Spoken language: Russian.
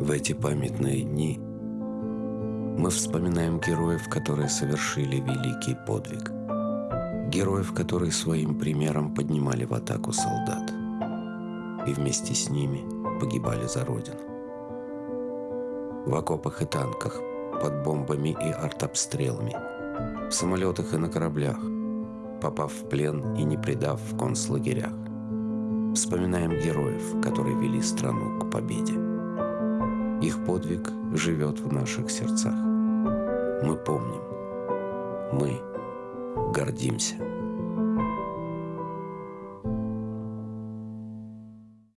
В эти памятные дни мы вспоминаем героев, которые совершили великий подвиг. Героев, которые своим примером поднимали в атаку солдат. И вместе с ними погибали за Родину. В окопах и танках, под бомбами и артобстрелами, в самолетах и на кораблях, попав в плен и не предав в концлагерях. Вспоминаем героев, которые вели страну к победе. Их подвиг живет в наших сердцах. Мы помним. Мы гордимся.